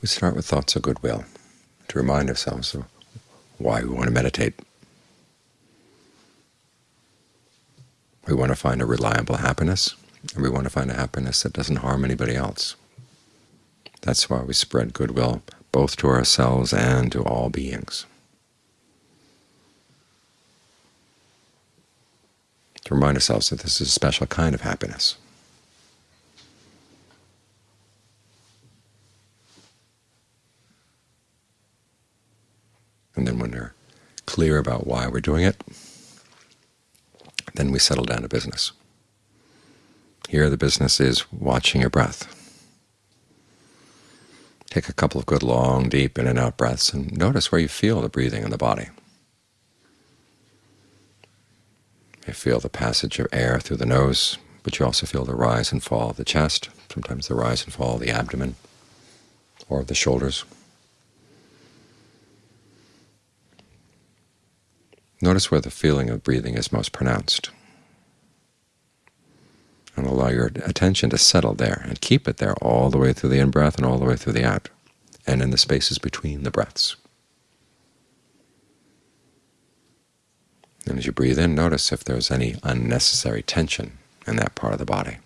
We start with thoughts of goodwill to remind ourselves of why we want to meditate. We want to find a reliable happiness, and we want to find a happiness that doesn't harm anybody else. That's why we spread goodwill both to ourselves and to all beings. To remind ourselves that this is a special kind of happiness. And then when we're clear about why we're doing it, then we settle down to business. Here the business is watching your breath. Take a couple of good long, deep in and out breaths and notice where you feel the breathing in the body. You feel the passage of air through the nose, but you also feel the rise and fall of the chest, sometimes the rise and fall of the abdomen or of the shoulders. Notice where the feeling of breathing is most pronounced, and allow your attention to settle there, and keep it there all the way through the in-breath and all the way through the out, and in the spaces between the breaths. And as you breathe in, notice if there's any unnecessary tension in that part of the body.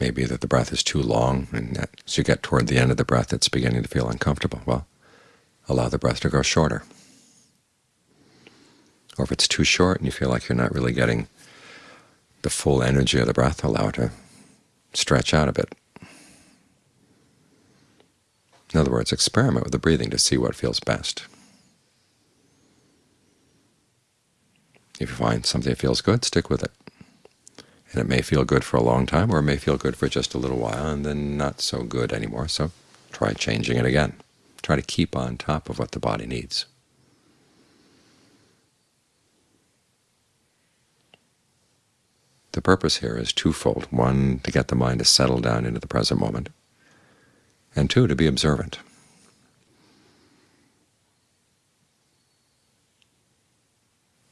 Maybe that the breath is too long, and as you get toward the end of the breath it's beginning to feel uncomfortable. Well, allow the breath to go shorter. Or if it's too short and you feel like you're not really getting the full energy of the breath, allow it to stretch out a bit. In other words, experiment with the breathing to see what feels best. If you find something that feels good, stick with it. And it may feel good for a long time, or it may feel good for just a little while, and then not so good anymore, so try changing it again. Try to keep on top of what the body needs. The purpose here is twofold. One, to get the mind to settle down into the present moment, and two, to be observant.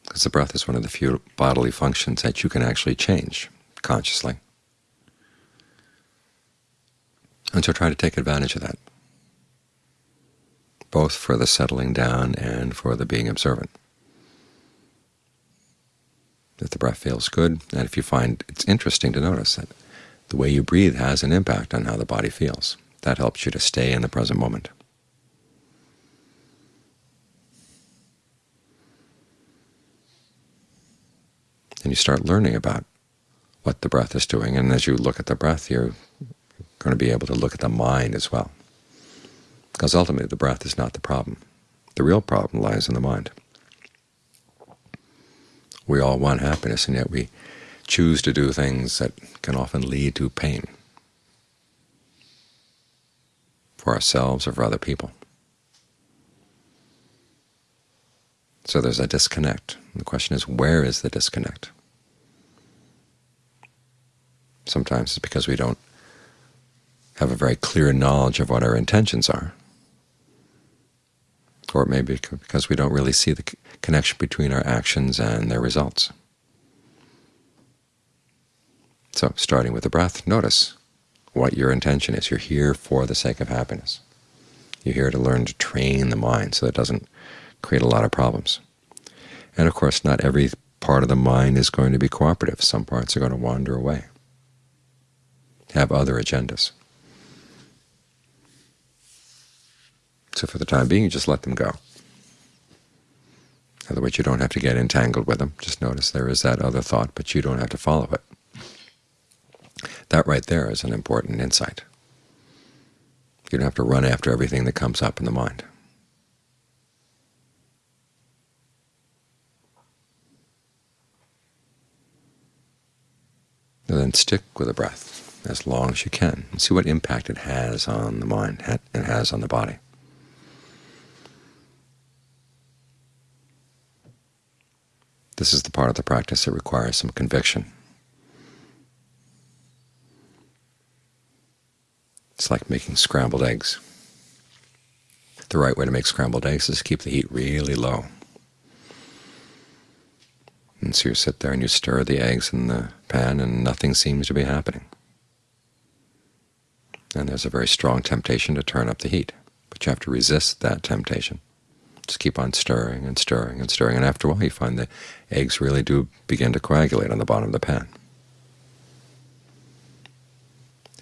Because the breath is one of the few bodily functions that you can actually change consciously. And so try to take advantage of that both for the settling down and for the being observant. If the breath feels good, and if you find it's interesting to notice that the way you breathe has an impact on how the body feels, that helps you to stay in the present moment. And you start learning about what the breath is doing, and as you look at the breath, you're going to be able to look at the mind as well because ultimately the breath is not the problem. The real problem lies in the mind. We all want happiness, and yet we choose to do things that can often lead to pain for ourselves or for other people. So there's a disconnect. The question is, where is the disconnect? Sometimes it's because we don't have a very clear knowledge of what our intentions are or it may be because we don't really see the connection between our actions and their results. So starting with the breath, notice what your intention is. You're here for the sake of happiness. You're here to learn to train the mind so that it doesn't create a lot of problems. And of course, not every part of the mind is going to be cooperative. Some parts are going to wander away, have other agendas. So for the time being, you just let them go. In other words, you don't have to get entangled with them. Just notice there is that other thought, but you don't have to follow it. That right there is an important insight. You don't have to run after everything that comes up in the mind. And then stick with the breath as long as you can and see what impact it has on the mind and has on the body. This is the part of the practice that requires some conviction. It's like making scrambled eggs. The right way to make scrambled eggs is to keep the heat really low. And so you sit there and you stir the eggs in the pan and nothing seems to be happening. and there's a very strong temptation to turn up the heat. But you have to resist that temptation. Just keep on stirring and stirring and stirring, and after a while you find the eggs really do begin to coagulate on the bottom of the pan.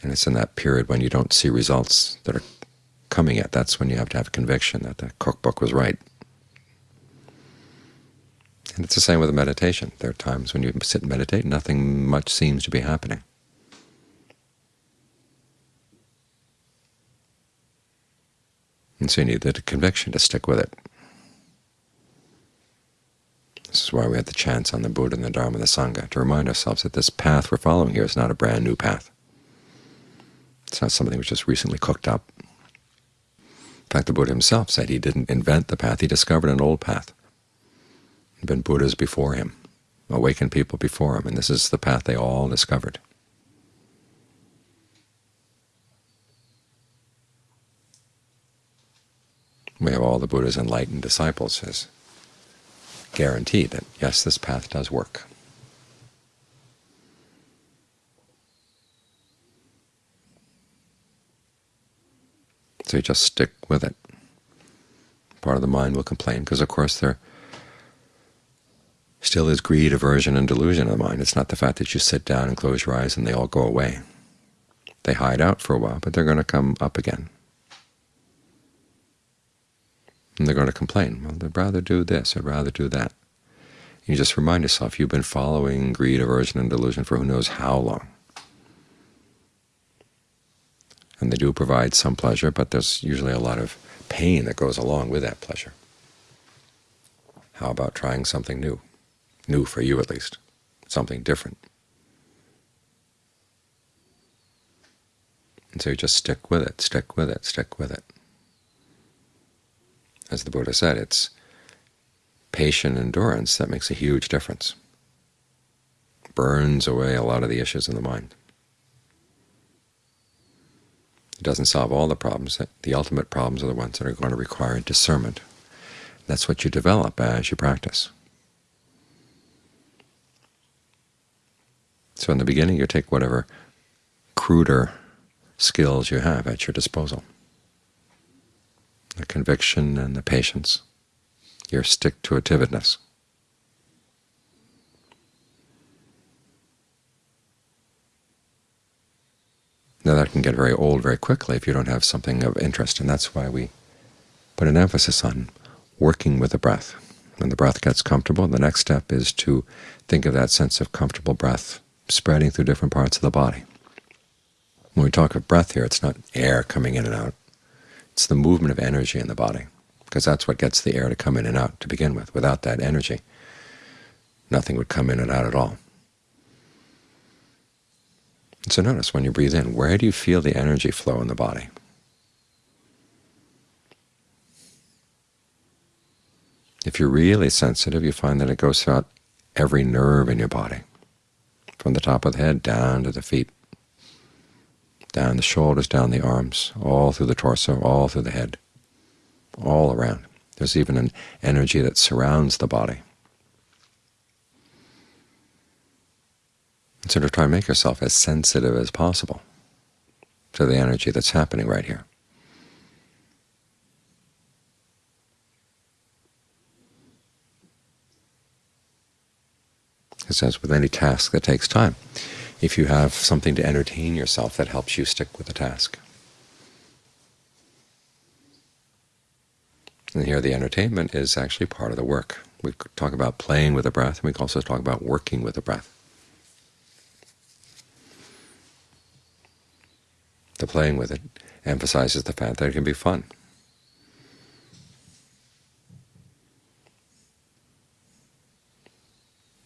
And it's in that period when you don't see results that are coming yet. That's when you have to have conviction that the cookbook was right. And it's the same with meditation. There are times when you sit and meditate, nothing much seems to be happening. And so you need the conviction to stick with it. This is why we have the chants on the Buddha and the Dharma and the Sangha, to remind ourselves that this path we're following here is not a brand new path. It's not something which just recently cooked up. In fact, the Buddha himself said he didn't invent the path, he discovered an old path. There had been Buddhas before him, awakened people before him, and this is the path they all discovered. We have all the Buddha's enlightened disciples guarantee that, yes, this path does work. So you just stick with it. Part of the mind will complain because, of course, there still is greed, aversion, and delusion in the mind. It's not the fact that you sit down and close your eyes and they all go away. They hide out for a while, but they're going to come up again. And they're going to complain. Well, I'd rather do this, I'd rather do that. And You just remind yourself you've been following greed, aversion, and delusion for who knows how long. And they do provide some pleasure, but there's usually a lot of pain that goes along with that pleasure. How about trying something new? New for you, at least. Something different. And so you just stick with it, stick with it, stick with it. As the Buddha said, it's patient endurance that makes a huge difference. Burns away a lot of the issues in the mind. It doesn't solve all the problems. The ultimate problems are the ones that are going to require discernment. That's what you develop as you practice. So in the beginning you take whatever cruder skills you have at your disposal, the conviction and the patience, your stick-to-itiveness. Now that can get very old very quickly if you don't have something of interest, and that's why we put an emphasis on working with the breath. When the breath gets comfortable, the next step is to think of that sense of comfortable breath spreading through different parts of the body. When we talk of breath here, it's not air coming in and out. It's the movement of energy in the body, because that's what gets the air to come in and out to begin with. Without that energy, nothing would come in and out at all. So notice when you breathe in, where do you feel the energy flow in the body? If you're really sensitive, you find that it goes throughout every nerve in your body, from the top of the head down to the feet, down the shoulders, down the arms, all through the torso, all through the head, all around. There's even an energy that surrounds the body. Sort of try to make yourself as sensitive as possible to the energy that's happening right here. It says with any task that takes time, if you have something to entertain yourself that helps you stick with the task. And here the entertainment is actually part of the work. We talk about playing with the breath, and we also talk about working with the breath. The playing with it emphasizes the fact that it can be fun.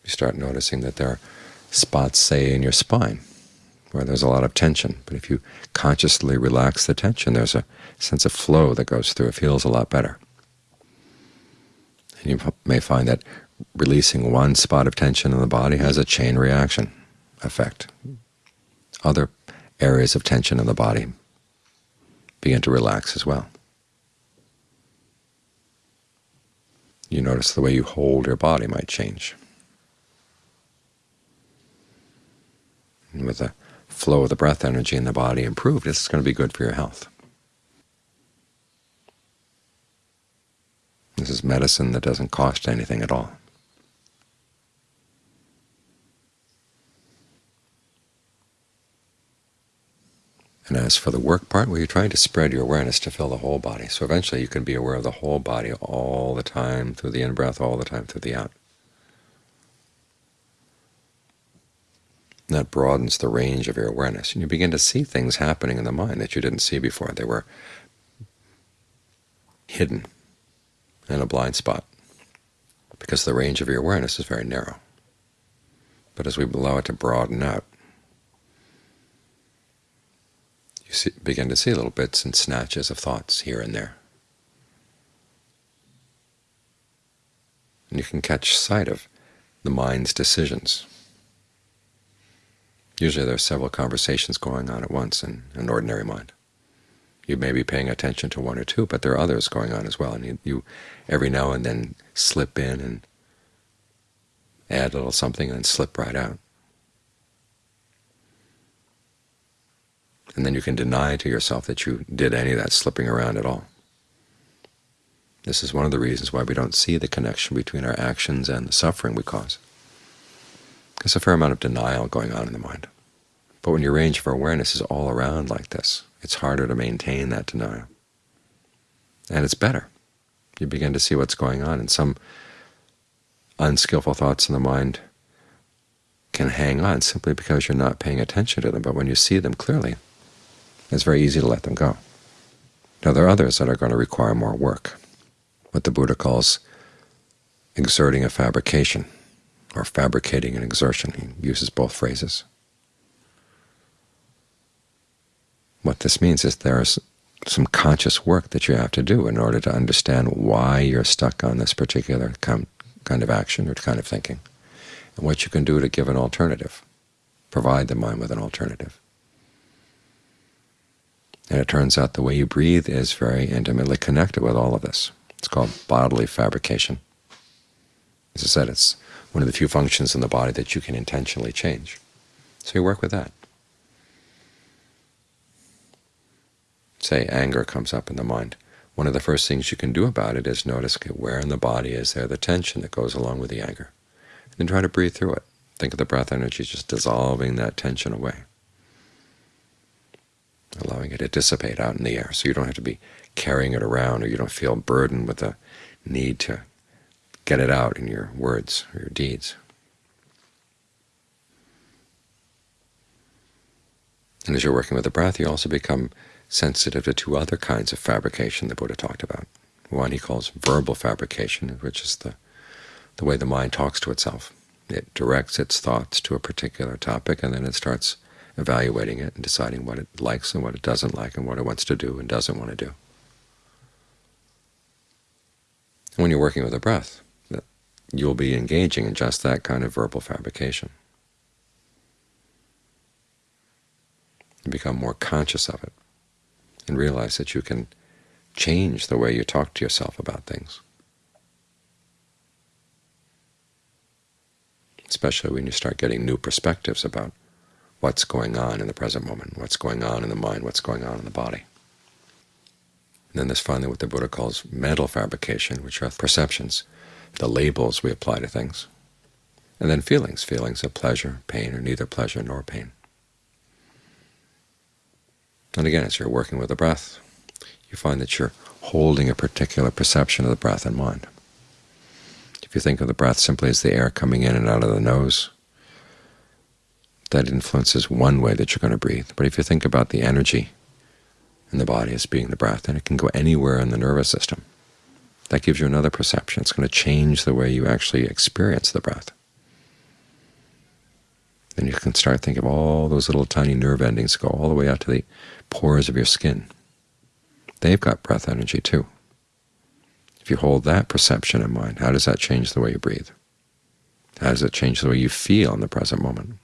You start noticing that there are spots, say, in your spine where there's a lot of tension. But if you consciously relax the tension, there's a sense of flow that goes through. It feels a lot better. And you may find that releasing one spot of tension in the body has a chain reaction effect. Other areas of tension in the body begin to relax as well. You notice the way you hold your body might change. And with the flow of the breath energy in the body improved, this is going to be good for your health. This is medicine that doesn't cost anything at all. And as for the work part, well, you're trying to spread your awareness to fill the whole body. So eventually you can be aware of the whole body all the time through the in-breath, all the time through the out. That broadens the range of your awareness, and you begin to see things happening in the mind that you didn't see before. They were hidden in a blind spot because the range of your awareness is very narrow. But as we allow it to broaden out, you see, begin to see little bits and snatches of thoughts here and there. And you can catch sight of the mind's decisions. Usually there are several conversations going on at once in an ordinary mind. You may be paying attention to one or two, but there are others going on as well, and you, you every now and then slip in and add a little something and then slip right out. and then you can deny to yourself that you did any of that slipping around at all. This is one of the reasons why we don't see the connection between our actions and the suffering we cause. There's a fair amount of denial going on in the mind. But when your range of awareness is all around like this, it's harder to maintain that denial. And it's better. You begin to see what's going on, and some unskillful thoughts in the mind can hang on simply because you're not paying attention to them. But when you see them clearly, it's very easy to let them go. Now there are others that are going to require more work, what the Buddha calls exerting a fabrication, or fabricating an exertion. He uses both phrases. What this means is there is some conscious work that you have to do in order to understand why you're stuck on this particular kind of action or kind of thinking, and what you can do to give an alternative, provide the mind with an alternative. And it turns out the way you breathe is very intimately connected with all of this. It's called bodily fabrication. As I said, it's one of the few functions in the body that you can intentionally change. So you work with that. Say anger comes up in the mind. One of the first things you can do about it is notice where in the body is there the tension that goes along with the anger. And then try to breathe through it. Think of the breath energy just dissolving that tension away allowing it to dissipate out in the air so you don't have to be carrying it around or you don't feel burdened with the need to get it out in your words or your deeds. And as you're working with the breath, you also become sensitive to two other kinds of fabrication the Buddha talked about. One he calls verbal fabrication, which is the, the way the mind talks to itself. It directs its thoughts to a particular topic, and then it starts evaluating it and deciding what it likes and what it doesn't like and what it wants to do and doesn't want to do. And when you're working with the breath, you'll be engaging in just that kind of verbal fabrication. You become more conscious of it and realize that you can change the way you talk to yourself about things. Especially when you start getting new perspectives about what's going on in the present moment, what's going on in the mind, what's going on in the body. And then there's finally what the Buddha calls mental fabrication, which are perceptions, the labels we apply to things. And then feelings, feelings of pleasure, pain, or neither pleasure nor pain. And again, as you're working with the breath, you find that you're holding a particular perception of the breath in mind. If you think of the breath simply as the air coming in and out of the nose, that influences one way that you're going to breathe. But if you think about the energy in the body as being the breath, then it can go anywhere in the nervous system. That gives you another perception. It's going to change the way you actually experience the breath. Then you can start thinking of all those little tiny nerve endings go all the way out to the pores of your skin. They've got breath energy too. If you hold that perception in mind, how does that change the way you breathe? How does it change the way you feel in the present moment?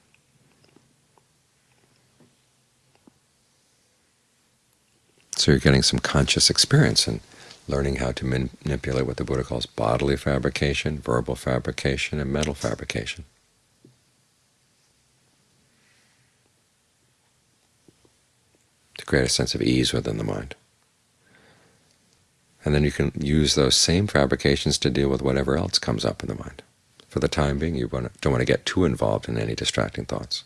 So you're getting some conscious experience and learning how to manipulate what the Buddha calls bodily fabrication, verbal fabrication, and mental fabrication. To create a sense of ease within the mind. And then you can use those same fabrications to deal with whatever else comes up in the mind. For the time being, you don't want to get too involved in any distracting thoughts.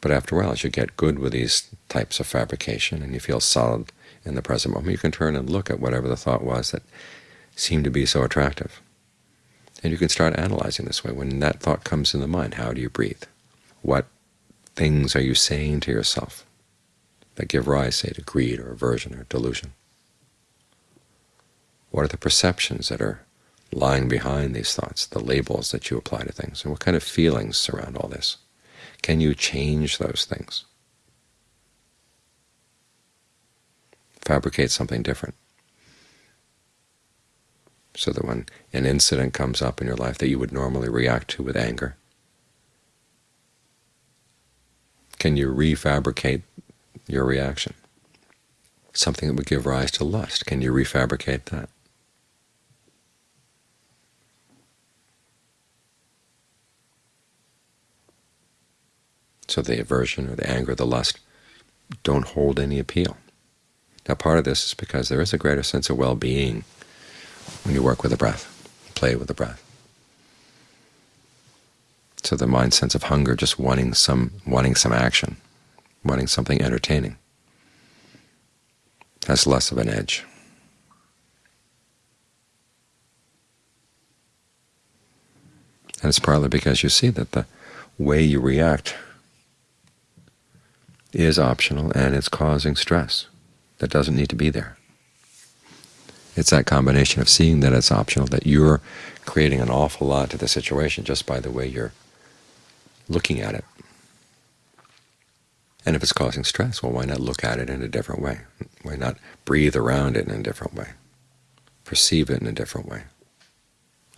But after a while, as you get good with these types of fabrication and you feel solid in the present moment, you can turn and look at whatever the thought was that seemed to be so attractive. And you can start analyzing this way. When that thought comes in the mind, how do you breathe? What things are you saying to yourself that give rise, say, to greed or aversion or delusion? What are the perceptions that are lying behind these thoughts, the labels that you apply to things, and what kind of feelings surround all this? Can you change those things? Fabricate something different so that when an incident comes up in your life that you would normally react to with anger, can you refabricate your reaction? Something that would give rise to lust, can you refabricate that? So the aversion or the anger, the lust, don't hold any appeal. Now part of this is because there is a greater sense of well-being when you work with the breath, play with the breath. So the mind sense of hunger, just wanting some, wanting some action, wanting something entertaining, has less of an edge. And it's partly because you see that the way you react is optional and it's causing stress that doesn't need to be there. It's that combination of seeing that it's optional, that you're creating an awful lot to the situation just by the way you're looking at it. And if it's causing stress, well, why not look at it in a different way? Why not breathe around it in a different way? Perceive it in a different way?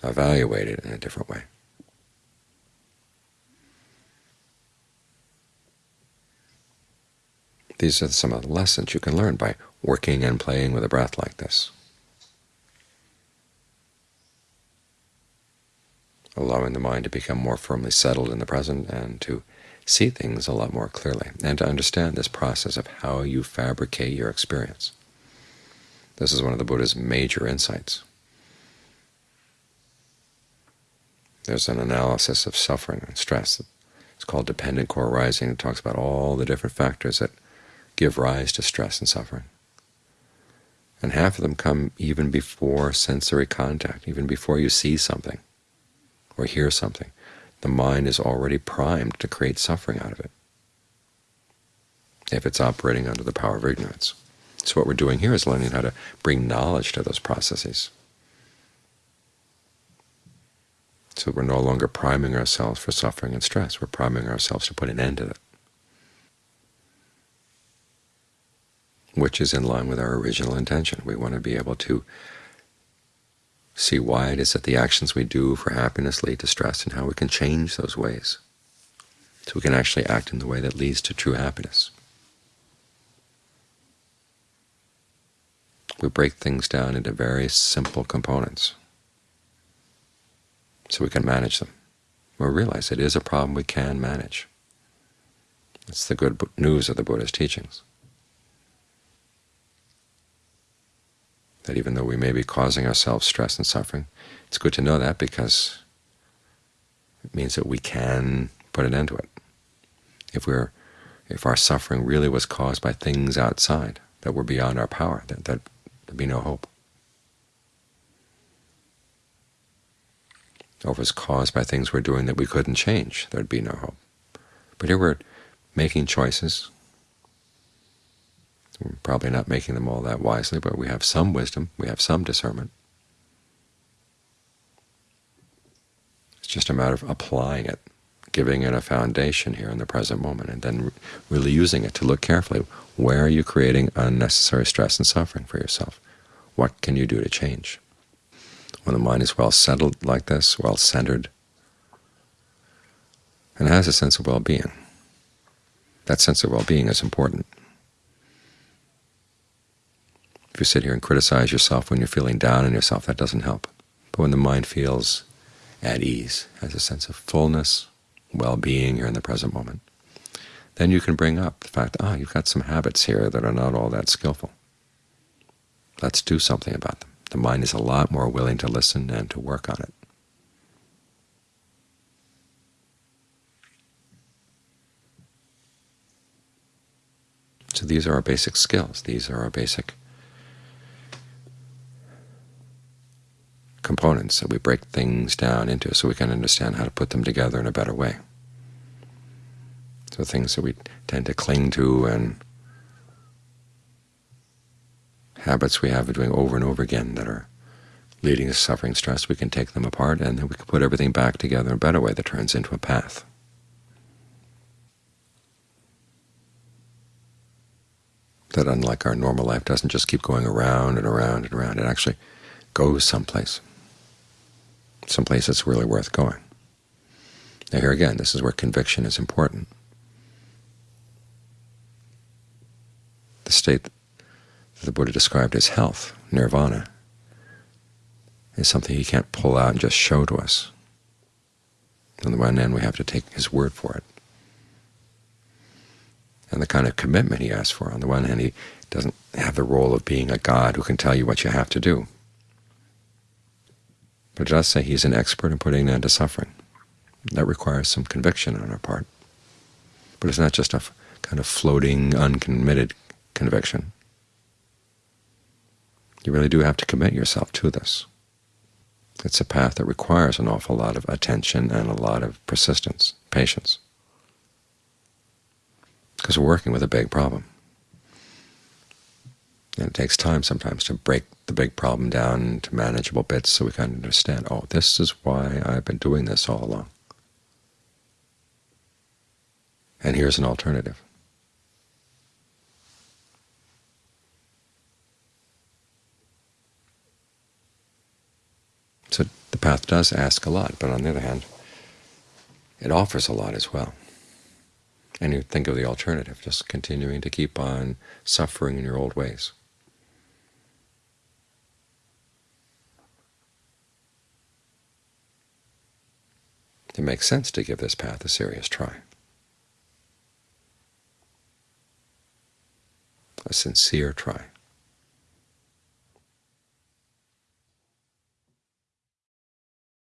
Evaluate it in a different way? These are some of the lessons you can learn by working and playing with a breath like this. allowing the mind to become more firmly settled in the present and to see things a lot more clearly, and to understand this process of how you fabricate your experience. This is one of the Buddha's major insights. There's an analysis of suffering and stress. It's called Dependent Co-arising. It talks about all the different factors that give rise to stress and suffering. And half of them come even before sensory contact, even before you see something or hear something. The mind is already primed to create suffering out of it if it's operating under the power of ignorance. So what we're doing here is learning how to bring knowledge to those processes. So we're no longer priming ourselves for suffering and stress. We're priming ourselves to put an end to it. Which is in line with our original intention. We want to be able to see why it is that the actions we do for happiness lead to stress and how we can change those ways so we can actually act in the way that leads to true happiness. We break things down into very simple components so we can manage them. We realize it is a problem we can manage. It's the good news of the Buddha's teachings. That even though we may be causing ourselves stress and suffering, it's good to know that because it means that we can put an end to it. If we're if our suffering really was caused by things outside that were beyond our power, that that there'd be no hope. Or if it was caused by things we're doing that we couldn't change, there'd be no hope. But here we're making choices we're probably not making them all that wisely, but we have some wisdom, we have some discernment. It's just a matter of applying it, giving it a foundation here in the present moment, and then really using it to look carefully. Where are you creating unnecessary stress and suffering for yourself? What can you do to change? When the mind is well settled like this, well centered, and has a sense of well-being, that sense of well-being is important. If you sit here and criticize yourself when you're feeling down on yourself, that doesn't help. But when the mind feels at ease, has a sense of fullness, well-being here in the present moment, then you can bring up the fact, ah, you've got some habits here that are not all that skillful. Let's do something about them. The mind is a lot more willing to listen and to work on it. So these are our basic skills. These are our basic components that we break things down into so we can understand how to put them together in a better way. So things that we tend to cling to and habits we have of doing over and over again that are leading to suffering stress, we can take them apart and then we can put everything back together in a better way that turns into a path. that unlike our normal life doesn't just keep going around and around and around. It actually goes someplace, someplace that's really worth going. Now here again, this is where conviction is important. The state that the Buddha described as health, nirvana, is something he can't pull out and just show to us. On the one hand, we have to take his word for it and the kind of commitment he asks for. On the one hand, he doesn't have the role of being a god who can tell you what you have to do. But just say he's an expert in putting an end to suffering. That requires some conviction on our part. But it's not just a kind of floating, uncommitted conviction. You really do have to commit yourself to this. It's a path that requires an awful lot of attention and a lot of persistence, patience because we're working with a big problem. And it takes time sometimes to break the big problem down into manageable bits so we can understand, oh, this is why I've been doing this all along. And here's an alternative. So the path does ask a lot, but on the other hand, it offers a lot as well. And you think of the alternative, just continuing to keep on suffering in your old ways. It makes sense to give this path a serious try. A sincere try.